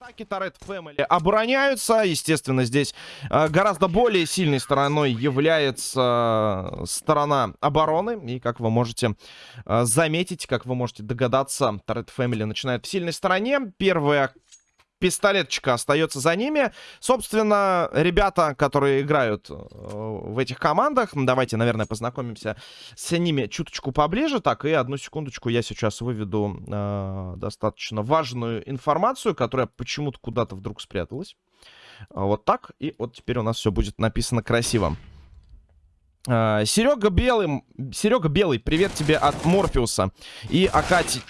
Атаки Торет Фэмили обороняются. Естественно, здесь э, гораздо более сильной стороной является э, сторона обороны. И как вы можете э, заметить, как вы можете догадаться, Торет Фэмили начинает в сильной стороне. Первая пистолетчика остается за ними. Собственно, ребята, которые играют э, в этих командах, давайте, наверное, познакомимся с ними чуточку поближе. Так, и одну секундочку, я сейчас выведу э, достаточно важную информацию, которая почему-то куда-то вдруг спряталась. Вот так, и вот теперь у нас все будет написано красиво. Uh, Серега Белый, Серега Белый, привет тебе от Морфеуса и Акати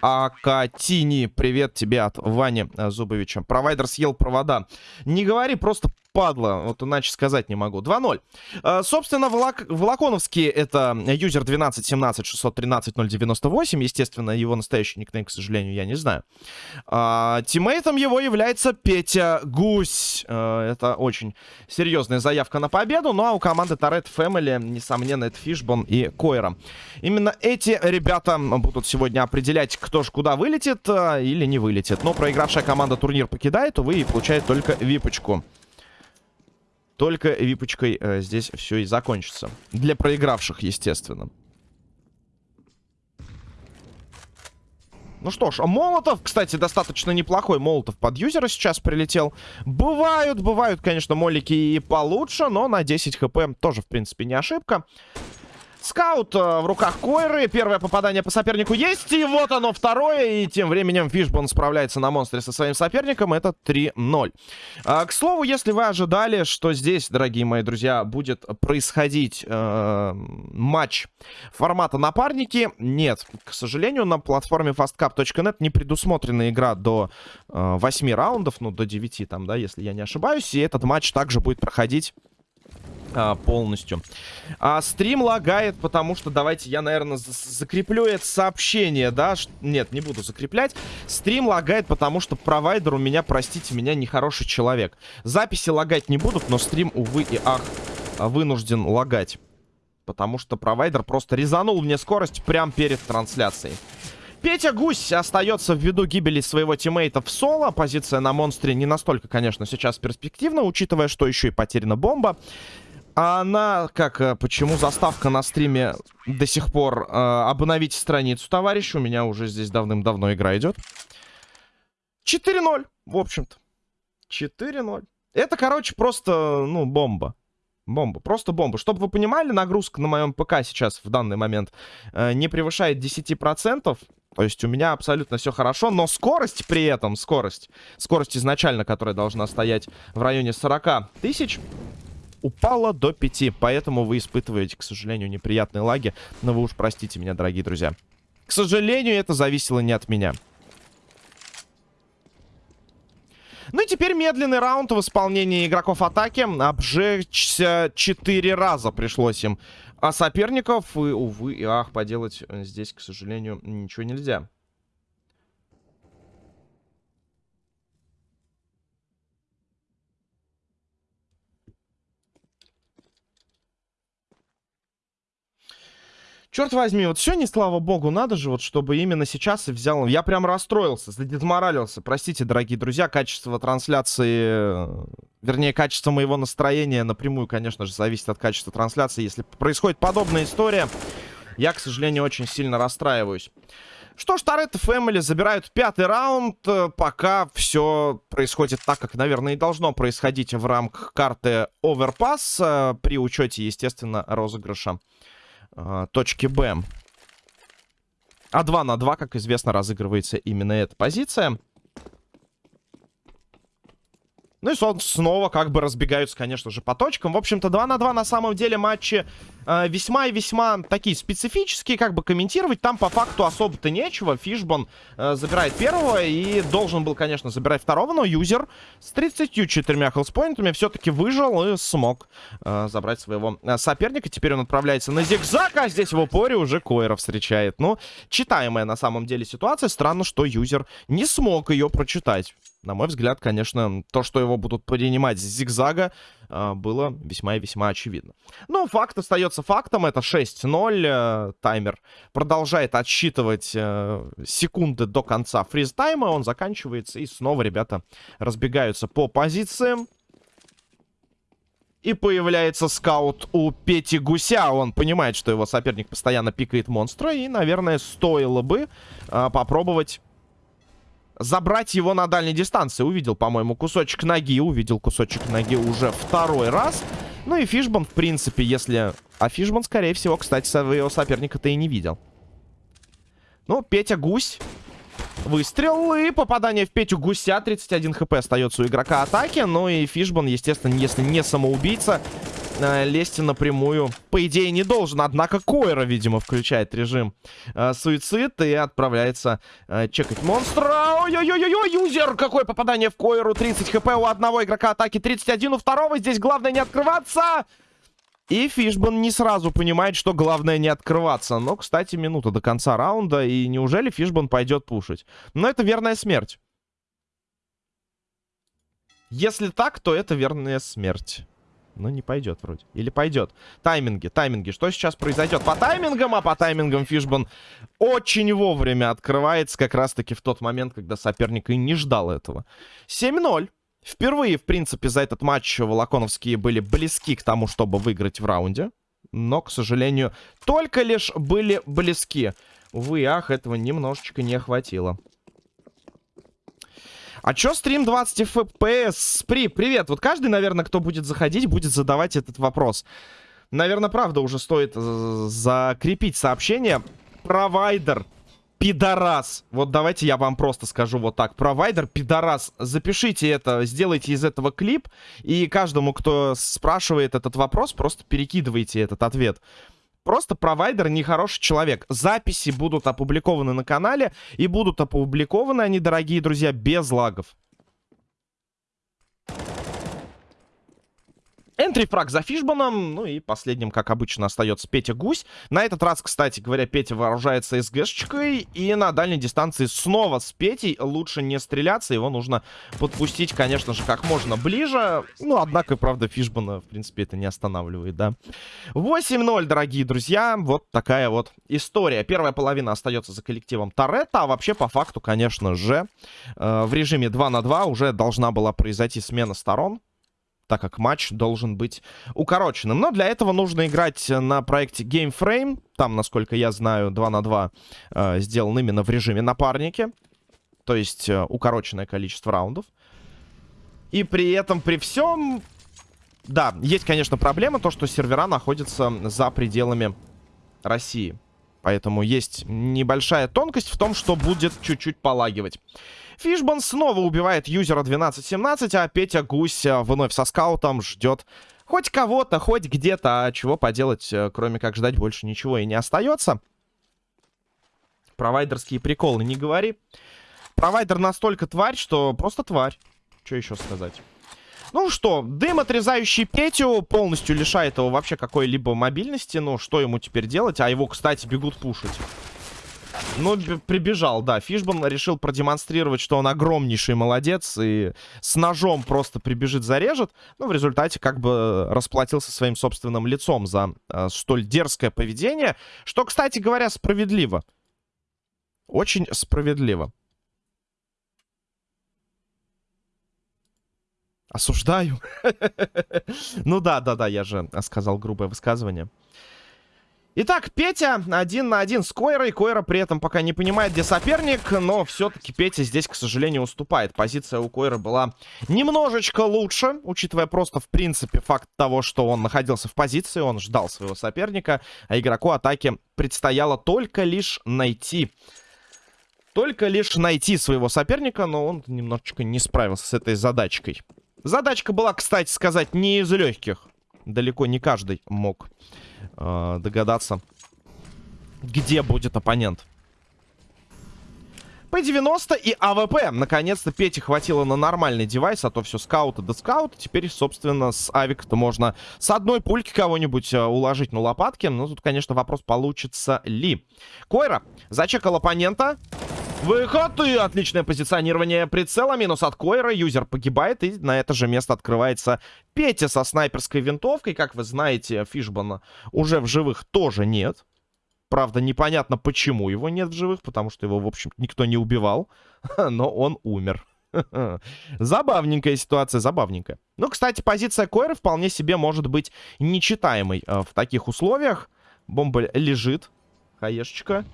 Акатини. Привет тебе от Вани э, Зубовича. Провайдер съел провода. Не говори, просто падла. Вот иначе сказать не могу. 2-0. Э, собственно, Волок... Волоконовский это юзер 12-17-613-098. Естественно, его настоящий никнейм, к сожалению, я не знаю. А, тиммейтом его является Петя Гусь. Э, это очень серьезная заявка на победу. Ну а у команды Торет Family, несомненно, это Фишбон и Койра. Именно эти ребята будут сегодня определять, кто же куда вылетит э, или не вылетит. Но проигравшая команда турнир покидает, увы, и получает только випочку. Только випочкой э, здесь все и закончится. Для проигравших, естественно. Ну что ж, а Молотов, кстати, достаточно неплохой Молотов под юзера сейчас прилетел. Бывают, бывают, конечно, молики и получше, но на 10 хп тоже, в принципе, не ошибка. Скаут э, в руках Койры. Первое попадание по сопернику есть. И вот оно второе. И тем временем Фишбон справляется на монстре со своим соперником. Это 3-0. А, к слову, если вы ожидали, что здесь, дорогие мои друзья, будет происходить э, матч формата напарники, нет. К сожалению, на платформе fastcap.net не предусмотрена игра до э, 8 раундов. Ну, до 9 там, да, если я не ошибаюсь. И этот матч также будет проходить а, полностью. А стрим лагает, потому что давайте я, наверное, закреплю это сообщение, да? Нет, не буду закреплять. Стрим лагает, потому что провайдер у меня, простите меня, нехороший человек. Записи лагать не будут, но стрим, увы и ах, вынужден лагать. Потому что провайдер просто резанул мне скорость прямо перед трансляцией. Петя Гусь остается в виду гибели своего тиммейта в соло. Позиция на монстре не настолько, конечно, сейчас перспективна, учитывая, что еще и потеряна бомба. А она, как, э, почему заставка на стриме до сих пор э, обновить страницу, товарищ? У меня уже здесь давным-давно игра идет. 4-0, в общем-то. 4-0. Это, короче, просто, ну, бомба. Бомба, просто бомба. Чтобы вы понимали, нагрузка на моем ПК сейчас в данный момент э, не превышает 10%. То есть у меня абсолютно все хорошо, но скорость при этом, скорость, скорость изначально, которая должна стоять в районе 40 тысяч, упала до 5. Поэтому вы испытываете, к сожалению, неприятные лаги. Но вы уж простите меня, дорогие друзья. К сожалению, это зависело не от меня. Ну и теперь медленный раунд в исполнении игроков атаки. Обжечься 4 раза пришлось им. А соперников, и, увы, и ах, поделать здесь, к сожалению, ничего нельзя. Черт возьми, вот сегодня, слава богу, надо же, вот чтобы именно сейчас и взял. Я прям расстроился, задетморалился. Простите, дорогие друзья, качество трансляции, вернее, качество моего настроения напрямую, конечно же, зависит от качества трансляции. Если происходит подобная история, я, к сожалению, очень сильно расстраиваюсь. Что ж, Торетто Фэмили забирают пятый раунд, пока все происходит так, как, наверное, и должно происходить в рамках карты Overpass, э, при учете, естественно, розыгрыша э, точки Б. А 2 на 2, как известно, разыгрывается именно эта позиция. Ну и снова как бы разбегаются, конечно же, по точкам. В общем-то, 2 на 2 на самом деле матчи э, весьма и весьма такие специфические. Как бы комментировать там по факту особо-то нечего. Фишбон э, забирает первого и должен был, конечно, забирать второго. Но юзер с 34 хелспоинтами все-таки выжил и смог э, забрать своего э, соперника. Теперь он отправляется на зигзаг, а здесь в упоре уже Койра встречает. Ну, читаемая на самом деле ситуация. Странно, что юзер не смог ее прочитать. На мой взгляд, конечно, то, что его будут принимать с зигзага, э, было весьма и весьма очевидно. Но факт остается фактом. Это 6-0. Э, таймер продолжает отсчитывать э, секунды до конца фриз-тайма. Он заканчивается. И снова ребята разбегаются по позициям. И появляется скаут у Пети Гуся. Он понимает, что его соперник постоянно пикает монстра. И, наверное, стоило бы а, попробовать забрать его на дальней дистанции. Увидел, по-моему, кусочек ноги. Увидел кусочек ноги уже второй раз. Ну и Фишбан, в принципе, если... А Фишбан, скорее всего, кстати, своего соперника-то и не видел. Ну, Петя Гусь Выстрел и попадание в Петю Гуся. 31 хп остается у игрока атаки. Ну и Фишбан, естественно, если не самоубийца, э, лезть напрямую, по идее, не должен. Однако Койра, видимо, включает режим э, суицид и отправляется э, чекать монстра. Ой-ой-ой-ой, юзер! Какое попадание в Койру. 30 хп у одного игрока атаки, 31 у второго. Здесь главное не открываться. И Фишбан не сразу понимает, что главное не открываться. Но, кстати, минута до конца раунда. И неужели Фишбан пойдет пушить? Но это верная смерть. Если так, то это верная смерть. Но не пойдет вроде. Или пойдет. Тайминги, тайминги. Что сейчас произойдет? По таймингам, а по таймингам Фишбан очень вовремя открывается. Как раз-таки в тот момент, когда соперник и не ждал этого. 7-0. Впервые, в принципе, за этот матч Волоконовские были близки к тому, чтобы выиграть в раунде. Но, к сожалению, только лишь были близки. Увы, ах, этого немножечко не хватило. А чё стрим 20 FPS? При, привет. Вот каждый, наверное, кто будет заходить, будет задавать этот вопрос. Наверное, правда, уже стоит закрепить сообщение. Провайдер пидорас. Вот давайте я вам просто скажу вот так. Провайдер пидорас. Запишите это, сделайте из этого клип. И каждому, кто спрашивает этот вопрос, просто перекидывайте этот ответ. Просто провайдер нехороший человек. Записи будут опубликованы на канале. И будут опубликованы они, дорогие друзья, без лагов. Энтри фраг за Фишбаном. Ну и последним, как обычно, остается Петя Гусь. На этот раз, кстати говоря, Петя вооружается СГшечкой. И на дальней дистанции снова с Петей лучше не стреляться. Его нужно подпустить, конечно же, как можно ближе. Ну, однако, правда, Фишбана, в принципе, это не останавливает, да. 8-0, дорогие друзья. Вот такая вот история. Первая половина остается за коллективом Торетто. А вообще, по факту, конечно же, э, в режиме 2 на 2 уже должна была произойти смена сторон так как матч должен быть укороченным. Но для этого нужно играть на проекте GameFrame. Там, насколько я знаю, 2 на 2 э, сделан именно в режиме напарники. То есть э, укороченное количество раундов. И при этом, при всем... Да, есть, конечно, проблема, то, что сервера находятся за пределами России. Поэтому есть небольшая тонкость в том, что будет чуть-чуть полагивать. Фишбан снова убивает юзера 12-17, а Петя Гусь э, вновь со скаутом ждет хоть кого-то, хоть где-то. А чего поделать, э, кроме как ждать, больше ничего и не остается. Провайдерские приколы не говори. Провайдер настолько тварь, что просто тварь. Что еще сказать? Ну что, дым, отрезающий Петю, полностью лишает его вообще какой-либо мобильности. Ну, что ему теперь делать? А его, кстати, бегут пушить. Ну, прибежал, да. Фишбан решил продемонстрировать, что он огромнейший молодец и с ножом просто прибежит, зарежет. Ну, в результате как бы расплатился своим собственным лицом за э, столь дерзкое поведение. Что, кстати говоря, справедливо. Очень справедливо. Осуждаю. ну да, да, да, я же сказал грубое высказывание. Итак, Петя один на один с Койрой. Койра при этом пока не понимает, где соперник, но все-таки Петя здесь, к сожалению, уступает. Позиция у Койры была немножечко лучше, учитывая просто, в принципе, факт того, что он находился в позиции, он ждал своего соперника, а игроку атаки предстояло только лишь найти... Только лишь найти своего соперника, но он немножечко не справился с этой задачкой. Задачка была, кстати сказать, не из легких. Далеко не каждый мог э, догадаться, где будет оппонент. P-90 и AWP. Наконец-то Пете хватило на нормальный девайс, а то все скаута до скаута. Теперь, собственно, с авика-то можно с одной пульки кого-нибудь э, уложить на лопатки. Но тут, конечно, вопрос, получится ли. Койра зачекал оппонента. Выход и отличное позиционирование прицела. Минус от Койра. Юзер погибает. И на это же место открывается Петя со снайперской винтовкой. Как вы знаете, Фишбана уже в живых тоже нет. Правда, непонятно, почему его нет в живых, потому что его, в общем никто не убивал. Но он умер. Забавненькая ситуация, забавненькая. Ну, кстати, позиция Койра вполне себе может быть нечитаемой э, в таких условиях. Бомба лежит. Хаешечка.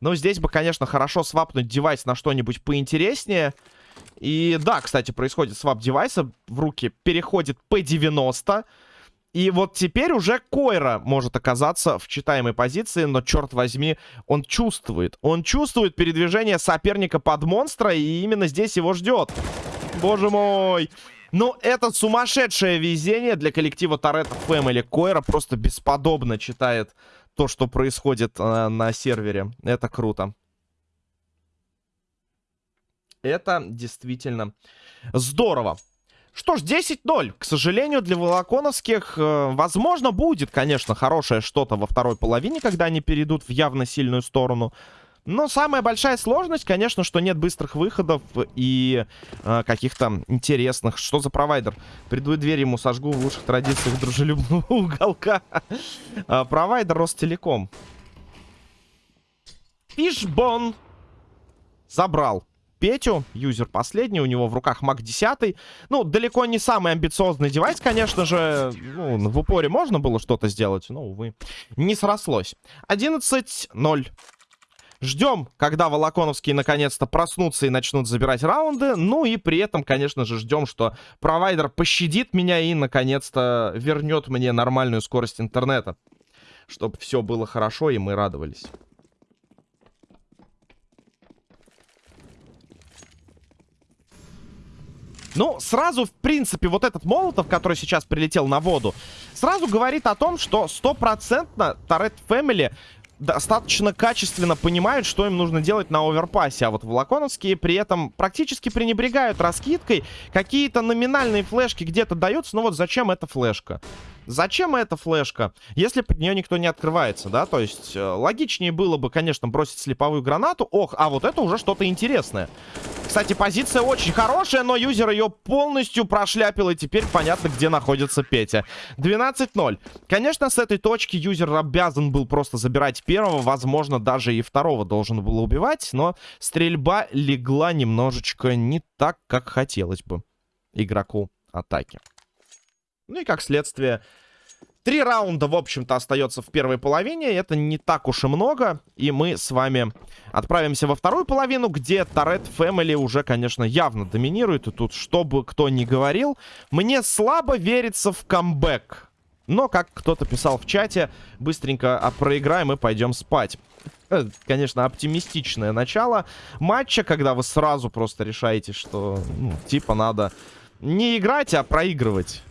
Ну, здесь бы, конечно, хорошо свапнуть девайс на что-нибудь поинтереснее. И да, кстати, происходит свап девайса. В руки переходит P90. И вот теперь уже Койра может оказаться в читаемой позиции, но, черт возьми, он чувствует. Он чувствует передвижение соперника под монстра, и именно здесь его ждет. Боже мой! Ну, это сумасшедшее везение для коллектива Торетто Фэмили. Койра просто бесподобно читает то, что происходит э, на сервере. Это круто. Это действительно здорово. Что ж, 10-0. К сожалению, для волоконовских, э, возможно, будет, конечно, хорошее что-то во второй половине, когда они перейдут в явно сильную сторону. Но самая большая сложность, конечно, что нет быстрых выходов и э, каких-то интересных. Что за провайдер? Приду дверь ему сожгу в лучших традициях дружелюбного уголка. э, провайдер Ростелеком. Фишбон забрал Петю, юзер последний, у него в руках Мак 10. Ну, далеко не самый амбициозный девайс, конечно же. Ну, в упоре можно было что-то сделать, но, увы, не срослось. 11-0. Ждем, когда Волоконовские наконец-то проснутся и начнут забирать раунды. Ну и при этом, конечно же, ждем, что провайдер пощадит меня и наконец-то вернет мне нормальную скорость интернета. Чтобы все было хорошо и мы радовались. Ну, сразу, в принципе, вот этот Молотов, который сейчас прилетел на воду, сразу говорит о том, что стопроцентно Торет Фэмили достаточно качественно понимают, что им нужно делать на оверпассе. А вот Волоконовские при этом практически пренебрегают раскидкой. Какие-то номинальные флешки где-то даются. Но вот зачем эта флешка? Зачем эта флешка, если под нее никто не открывается, да? То есть э, логичнее было бы, конечно, бросить слеповую гранату. Ох, а вот это уже что-то интересное. Кстати, позиция очень хорошая, но юзер ее полностью прошляпил. И теперь понятно, где находится Петя. 12-0. Конечно, с этой точки юзер обязан был просто забирать первого. Возможно, даже и второго должен был убивать. Но стрельба легла немножечко не так, как хотелось бы игроку атаки. Ну и как следствие, три раунда, в общем-то, остается в первой половине. Это не так уж и много. И мы с вами отправимся во вторую половину, где Торет Фэмили уже, конечно, явно доминирует. И тут, что бы кто ни говорил, мне слабо верится в камбэк. Но, как кто-то писал в чате, быстренько проиграем и пойдем спать. Э, конечно, оптимистичное начало матча, когда вы сразу просто решаете, что, ну, типа, надо не играть, а проигрывать.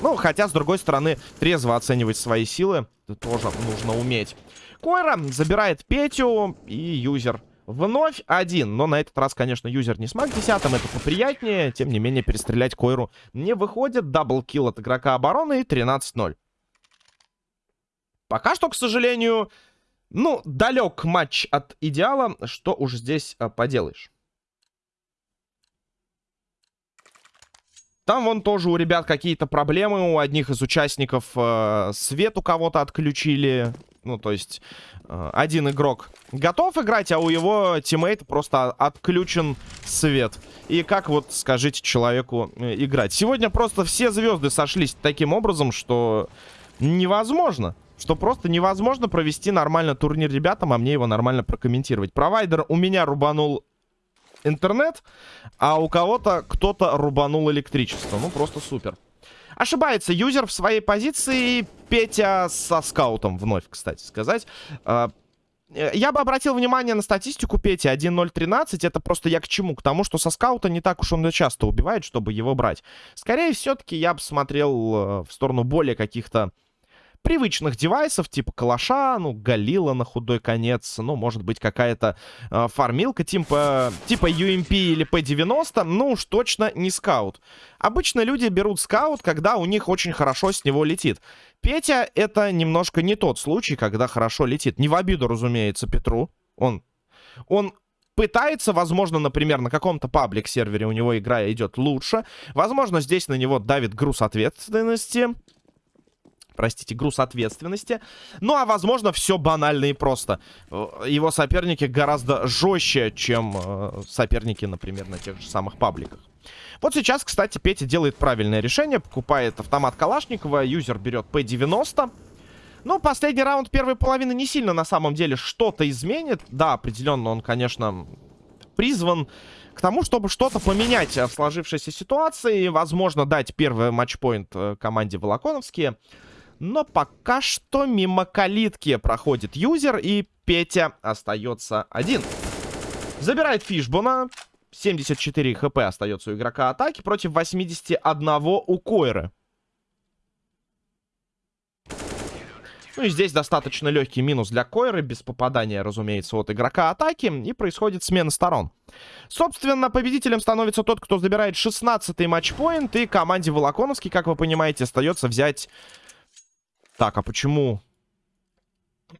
Ну, хотя, с другой стороны, трезво оценивать свои силы тоже нужно уметь. Койра забирает Петю и юзер. Вновь один, но на этот раз, конечно, юзер не с маг 10, это поприятнее. Тем не менее, перестрелять Койру не выходит. Даблкил от игрока обороны и 13-0. Пока что, к сожалению, ну, далек матч от идеала. Что уж здесь а, поделаешь. Там вон тоже у ребят какие-то проблемы. У одних из участников э, свет у кого-то отключили. Ну, то есть, э, один игрок готов играть, а у его тиммейта просто отключен свет. И как вот, скажите, человеку э, играть? Сегодня просто все звезды сошлись таким образом, что невозможно. Что просто невозможно провести нормально турнир ребятам, а мне его нормально прокомментировать. Провайдер у меня рубанул интернет, а у кого-то кто-то рубанул электричество. Ну, просто супер. Ошибается юзер в своей позиции. Петя со скаутом вновь, кстати сказать. А, я бы обратил внимание на статистику Пети 1.013. Это просто я к чему? К тому, что со скаута не так уж он часто убивает, чтобы его брать. Скорее, все-таки я бы смотрел э, в сторону более каких-то привычных девайсов, типа калаша, ну, галила на худой конец, ну, может быть, какая-то э, фармилка типа, типа UMP или P90, ну, уж точно не скаут. Обычно люди берут скаут, когда у них очень хорошо с него летит. Петя — это немножко не тот случай, когда хорошо летит. Не в обиду, разумеется, Петру. Он, он пытается, возможно, например, на каком-то паблик-сервере у него игра идет лучше. Возможно, здесь на него давит груз ответственности простите, груз ответственности. Ну, а возможно, все банально и просто. Э, его соперники гораздо жестче, чем э, соперники, например, на тех же самых пабликах. Вот сейчас, кстати, Петя делает правильное решение. Покупает автомат Калашникова. Юзер берет P90. Ну, последний раунд первой половины не сильно на самом деле что-то изменит. Да, определенно он, конечно, призван к тому, чтобы что-то поменять в сложившейся ситуации. Возможно, дать первый матчпоинт э, команде Волоконовские. Но пока что мимо калитки проходит юзер, и Петя остается один. Забирает Фишбона. 74 хп остается у игрока атаки против 81 у Койры. Ну и здесь достаточно легкий минус для Койры, без попадания, разумеется, от игрока атаки. И происходит смена сторон. Собственно, победителем становится тот, кто забирает 16-й матчпоинт. И команде Волоконовский, как вы понимаете, остается взять так, а почему...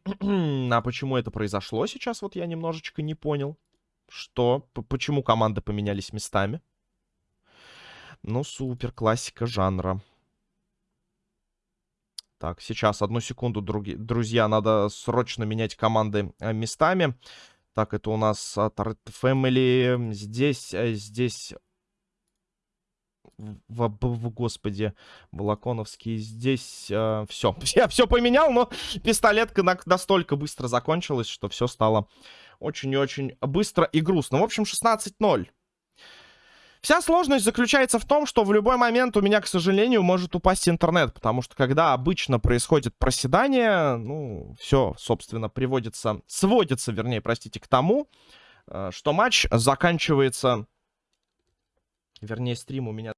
а почему это произошло сейчас? Вот я немножечко не понял. Что? П почему команды поменялись местами? Ну, супер, классика жанра. Так, сейчас, одну секунду, други, друзья, надо срочно менять команды э, местами. Так, это у нас от Family. Здесь, э, здесь в, в, господи, Балаконовский. Здесь э, все. Я все поменял, но пистолетка на, настолько быстро закончилась, что все стало очень и очень быстро и грустно. В общем, 16-0. Вся сложность заключается в том, что в любой момент у меня, к сожалению, может упасть интернет, потому что когда обычно происходит проседание, ну, все, собственно, приводится, сводится, вернее, простите, к тому, э, что матч заканчивается, вернее, стрим у меня